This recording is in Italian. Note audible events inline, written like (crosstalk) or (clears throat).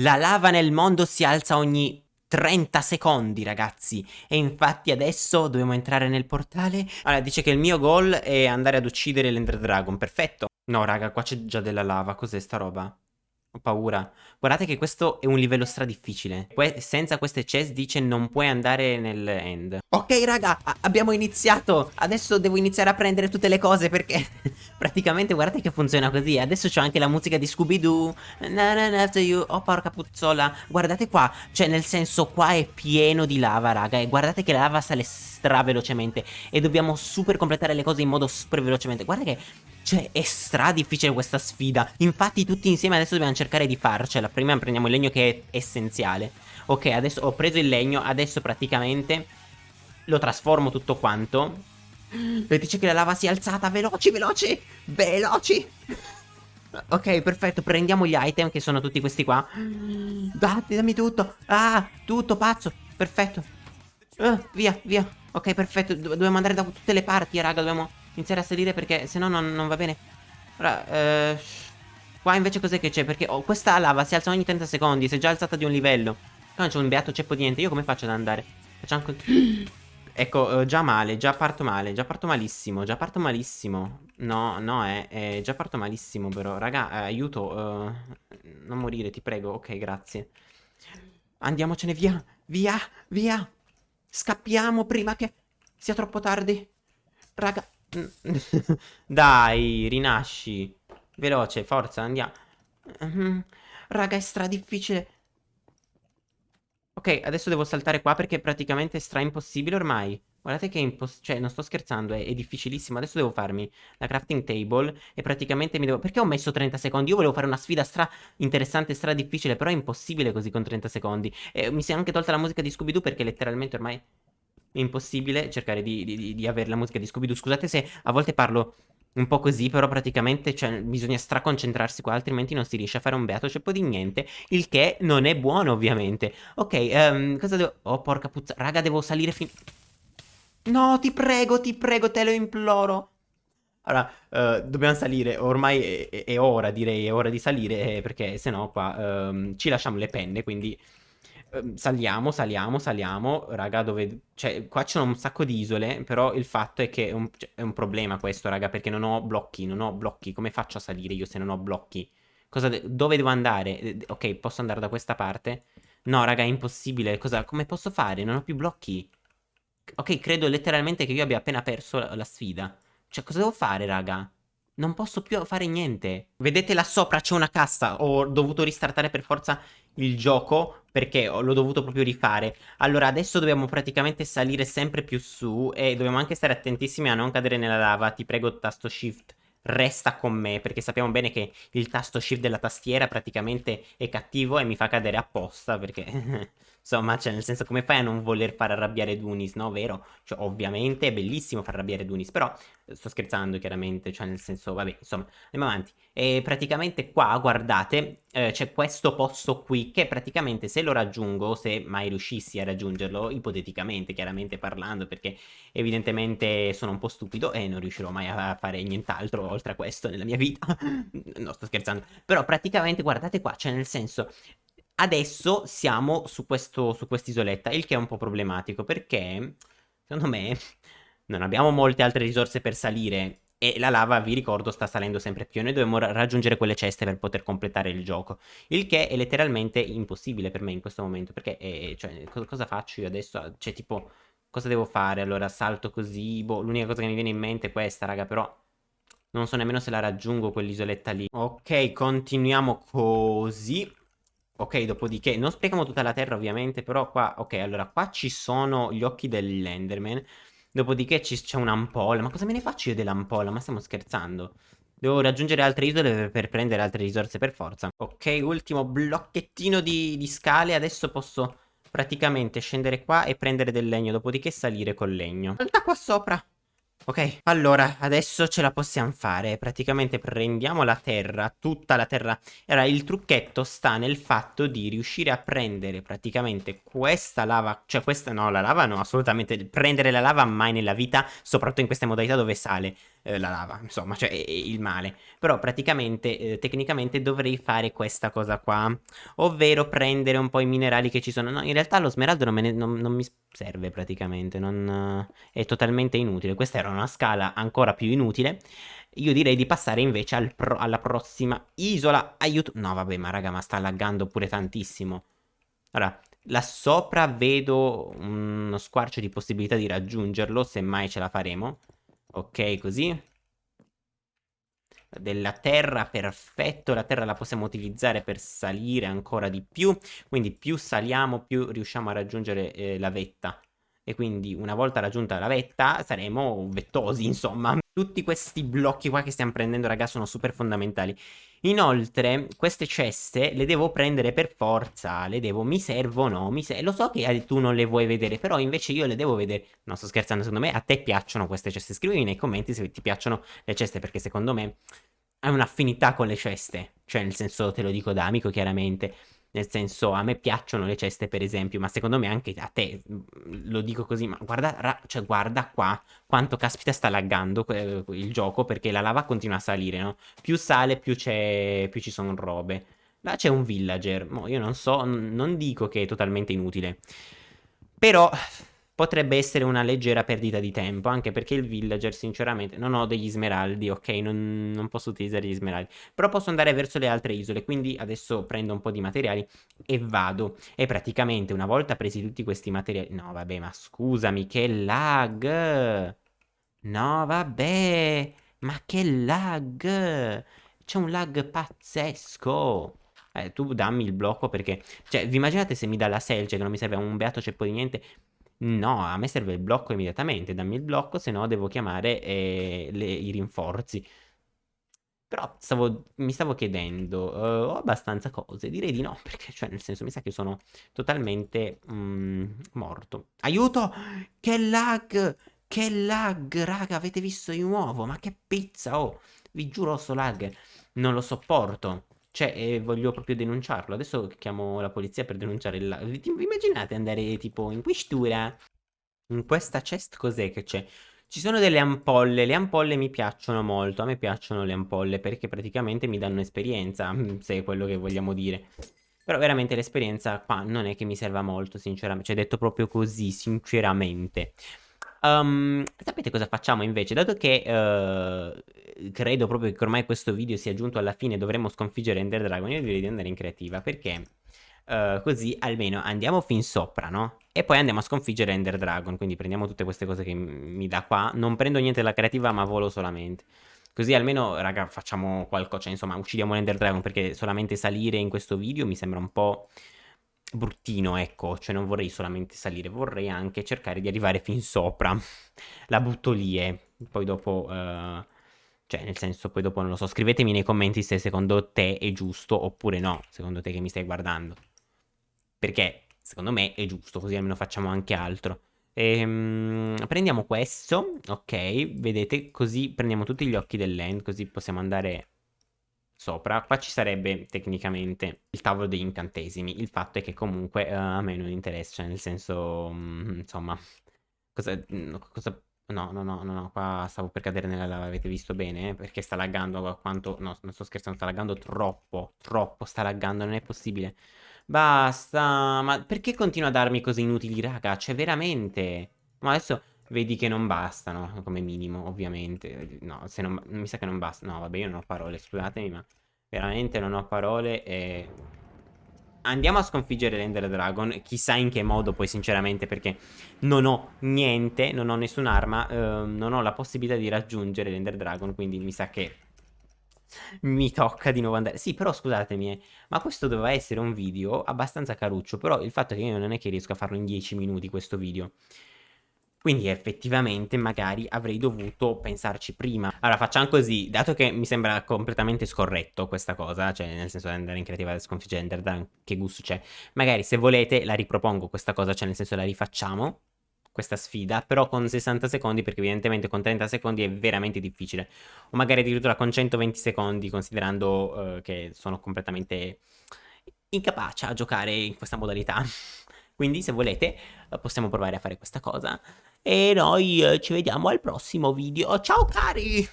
La lava nel mondo si alza ogni 30 secondi, ragazzi. E infatti adesso dobbiamo entrare nel portale. Allora, dice che il mio goal è andare ad uccidere l'Ender Dragon. Perfetto. No, raga, qua c'è già della lava. Cos'è sta roba? Paura. Guardate che questo è un livello stradifficile. Que senza queste chest dice non puoi andare nel end. Ok raga, abbiamo iniziato. Adesso devo iniziare a prendere tutte le cose perché (laughs) praticamente guardate che funziona così. Adesso c'ho anche la musica di Scooby-Doo. Oh porca puzzola. Guardate qua. Cioè nel senso qua è pieno di lava raga. E guardate che la lava sale stra velocemente. E dobbiamo super completare le cose in modo super velocemente. Guarda che cioè, è stra difficile questa sfida. Infatti, tutti insieme adesso dobbiamo cercare di farcela. Prima prendiamo il legno che è essenziale. Ok, adesso ho preso il legno. Adesso praticamente lo trasformo tutto quanto. E dice che la lava si è alzata. Veloci, veloci, veloci. Ok, perfetto. Prendiamo gli item che sono tutti questi qua. Datti, dammi tutto. Ah, tutto, pazzo. Perfetto. Uh, via, via. Ok, perfetto. Do dobbiamo andare da tutte le parti, raga. Dobbiamo iniziare a salire perché se no non, non, va bene. Ora, eh, qua invece cos'è che c'è? Perché oh, questa lava si alza ogni 30 secondi, si è già alzata di un livello. Qua non c'è un beato ceppo di niente, io come faccio ad andare? Facciamo anche... (clears throat) Ecco, eh, già male, già parto male, già parto malissimo, già parto malissimo. No, no, eh, eh già parto malissimo però. Raga, eh, aiuto, uh, non morire, ti prego. Ok, grazie. Andiamocene via, via, via. Scappiamo prima che sia troppo tardi. Raga, (laughs) Dai, rinasci. Veloce, forza, andiamo. Mm, raga, è stra difficile. Ok, adesso devo saltare qua perché praticamente è stra impossibile ormai. Guardate che è impossibile, cioè non sto scherzando, è, è, difficilissimo. Adesso devo farmi la crafting table e praticamente mi devo... Perché ho messo 30 secondi? Io volevo fare una sfida stra interessante, stra difficile, però è impossibile così con 30 secondi. E mi si è anche tolta la musica di Scooby-Doo perché letteralmente ormai è impossibile cercare di, di, di avere la musica di Scooby-Doo. Scusate se a volte parlo un po' così, però praticamente cioè, bisogna straconcentrarsi qua, altrimenti non si riesce a fare un beato ceppo di niente, il che non è buono ovviamente. Ok, um, cosa devo... Oh, porca puzza, raga, devo salire fin... No, ti prego, ti prego, te lo imploro. Allora, uh, dobbiamo salire, ormai è, è, ora, direi, è ora di salire, eh, perché no qua um, ci lasciamo le penne, quindi... Ehm, saliamo, saliamo, saliamo, raga, dove... Cioè, qua c'è un sacco di isole, però il fatto è che è un, cioè, è un, problema questo, raga, perché non ho blocchi, non ho blocchi. Come faccio a salire io se non ho blocchi? De dove devo andare? Ok, posso andare da questa parte? No, raga, è impossibile. Cosa... Come posso fare? Non ho più blocchi. Ok, credo letteralmente che io abbia appena perso la, la sfida. Cioè, cosa devo fare, raga? Non posso più fare niente. Vedete là sopra c'è una cassa. Ho dovuto ristartare per forza il gioco perché l'ho dovuto proprio rifare. Allora adesso dobbiamo praticamente salire sempre più su e dobbiamo anche stare attentissimi a non cadere nella lava. Ti prego tasto shift resta con me perché sappiamo bene che il tasto shift della tastiera praticamente è cattivo e mi fa cadere apposta perché (laughs) insomma cioè nel senso come fai a non voler far arrabbiare Dunis no? Vero? Cioè ovviamente è bellissimo far arrabbiare Dunis però sto scherzando chiaramente cioè nel senso vabbè insomma andiamo avanti. E praticamente qua guardate eh, c'è questo posto qui che praticamente se lo raggiungo se mai riuscissi a raggiungerlo ipoteticamente chiaramente parlando perché evidentemente sono un po' stupido e non riuscirò mai a fare nient'altro oltre a questo nella mia vita. (laughs) No sto scherzando. Però praticamente guardate qua cioè nel senso Adesso siamo su, quest'isoletta, il che è un po' problematico perché, secondo me, (laughs) non abbiamo molte altre risorse per salire e la lava, vi ricordo, sta salendo sempre più noi dobbiamo raggiungere quelle ceste per poter completare il gioco. Il che è letteralmente impossibile per me in questo momento, perché, è, cioè, cosa faccio io adesso? Cioè, tipo, cosa devo fare? Allora, salto così, boh, l'unica cosa che mi viene in mente è questa, raga, però... Non so nemmeno se la raggiungo quell'isoletta lì. Ok, continuiamo così. Ok, dopodiché, non spieghiamo tutta la terra ovviamente, però qua, ok, allora qua ci sono gli occhi dell'Enderman, dopodiché c'è un'ampolla, ma cosa me ne faccio io dell'ampolla? Ma stiamo scherzando? Devo raggiungere altre isole per prendere altre risorse per forza. Ok, ultimo blocchettino di, di scale, adesso posso praticamente scendere qua e prendere del legno, dopodiché salire col legno. Salta qua sopra! Ok, allora, adesso ce la possiamo fare. Praticamente prendiamo la terra, tutta la terra. Allora, il trucchetto sta nel fatto di riuscire a prendere praticamente questa lava, cioè questa no, la lava no, assolutamente. Prendere la lava mai nella vita, soprattutto in queste modalità dove sale. Eh, la lava, insomma, cioè il male. Però praticamente, eh, tecnicamente dovrei fare questa cosa qua, ovvero prendere un po' i minerali che ci sono. No, in realtà lo smeraldo non, ne, non, non mi serve praticamente, non, è totalmente inutile. Questa era una scala ancora più inutile. Io direi di passare invece al pro alla prossima isola. Aiuto. No, vabbè, ma raga, ma sta laggando pure tantissimo. Allora, là sopra vedo uno squarcio di possibilità di raggiungerlo, se mai ce la faremo. Ok, così. Della terra, perfetto. La terra la possiamo utilizzare per salire ancora di più. Quindi più saliamo, più riusciamo a raggiungere eh, la vetta. E quindi una volta raggiunta la vetta saremo vettosi, insomma. Tutti questi blocchi qua che stiamo prendendo, raga, sono super fondamentali. Inoltre, queste ceste le devo prendere per forza, le devo, mi servono, mi ser lo so che tu non le vuoi vedere, però invece io le devo vedere. No, sto scherzando, secondo me a te piacciono queste ceste. Scrivimi nei commenti se ti piacciono le ceste, perché secondo me hai un'affinità con le ceste. Cioè, nel senso, te lo dico da amico, chiaramente. Nel senso, a me piacciono le ceste, per esempio, ma secondo me anche a te, mm, lo dico così, ma guarda, cioè, guarda qua quanto caspita sta laggando il gioco, perché la lava continua a salire, no? Più sale, più, più ci sono robe. Là c'è un villager, mo io non so, non dico che è totalmente inutile. Però potrebbe essere una leggera perdita di tempo, anche perché il villager sinceramente non ho degli smeraldi, ok, non, non, posso utilizzare gli smeraldi, però posso andare verso le altre isole, quindi adesso prendo un po' di materiali e vado, e praticamente una volta presi tutti questi materiali, no vabbè ma scusami che lag, no vabbè, ma che lag, c'è un lag pazzesco. Eh, tu dammi il blocco perché... Cioè, vi immaginate se mi dà la selce che non mi serve un beato ceppo di niente? No, a me serve il blocco immediatamente, dammi il blocco, se no devo chiamare eh, le, i rinforzi. Però stavo, mi stavo chiedendo, uh, ho abbastanza cose? Direi di no, (laughs) perché cioè nel senso mi sa che sono totalmente mm, morto. Aiuto! Che lag! Che lag, raga, avete visto di nuovo? Ma che pizza, oh! Vi giuro, sto lag, non lo sopporto. Cioè, eh, voglio proprio denunciarlo. Adesso chiamo la polizia per denunciare il... Immaginate andare tipo in questura? In questa chest cos'è che c'è? Ci sono delle ampolle, le ampolle mi piacciono molto, a me piacciono le ampolle perché praticamente mi danno esperienza, (laughs) se è quello che vogliamo dire. Però veramente l'esperienza qua non è che mi serva molto, sinceramente, cioè detto proprio così, sinceramente. Um, sapete cosa facciamo invece? Dato che uh, credo proprio che ormai questo video sia giunto alla fine, dovremmo sconfiggere Ender Dragon, io direi di andare in creativa, perché uh, così almeno andiamo fin sopra, no? E poi andiamo a sconfiggere Ender Dragon, quindi prendiamo tutte queste cose che mi dà qua, non prendo niente della creativa ma volo solamente. Così almeno, raga, facciamo qualcosa, cioè insomma, uccidiamo l'Ender Dragon, perché solamente salire in questo video mi sembra un po' bruttino, ecco, cioè non vorrei solamente salire, vorrei anche cercare di arrivare fin sopra. (laughs) La butto lì e poi dopo... Uh, cioè, nel senso, poi dopo non lo so, scrivetemi nei commenti se secondo te è giusto oppure no, secondo te che mi stai guardando. Perché secondo me è giusto, così almeno facciamo anche altro. Ehm, prendiamo questo, ok, vedete, così prendiamo tutti gli occhi dell'end, così possiamo andare sopra. Qua ci sarebbe tecnicamente il tavolo degli incantesimi. Il fatto è che comunque uh, a me non interessa, cioè nel senso, um, insomma, cosa, cosa... No, no, no, no, no, qua stavo per cadere nella lava, avete visto bene? Perché sta laggando quanto... No, non sto scherzando, sta laggando troppo, troppo, sta laggando, non è possibile. Basta, ma perché continua a darmi cose inutili, raga? Cioè, veramente... Ma adesso vedi che non bastano, come minimo, ovviamente. No, se non... mi sa che non basta. No, vabbè, io non ho parole, scusatemi, ma veramente non ho parole e... Andiamo a sconfiggere l'Ender Dragon, chissà in che modo poi sinceramente perché non ho niente, non ho nessun'arma, eh, non ho la possibilità di raggiungere l'Ender Dragon, quindi mi sa che mi tocca di nuovo andare. Sì, però scusatemi, eh, ma questo doveva essere un video abbastanza caruccio, però il fatto è che io non è che riesco a farlo in 10 minuti questo video. Quindi effettivamente magari avrei dovuto pensarci prima. Allora facciamo così, dato che mi sembra completamente scorretto questa cosa, cioè nel senso di andare in creativa e sconfiggere che gusto c'è. Magari se volete la ripropongo questa cosa, cioè nel senso la rifacciamo, questa sfida, però con 60 secondi, perché evidentemente con 30 secondi è veramente difficile. O magari addirittura con 120 secondi, considerando uh, che sono completamente incapace a giocare in questa modalità. (laughs) Quindi se volete possiamo provare a fare questa cosa e noi eh, ci vediamo al prossimo video. Ciao cari!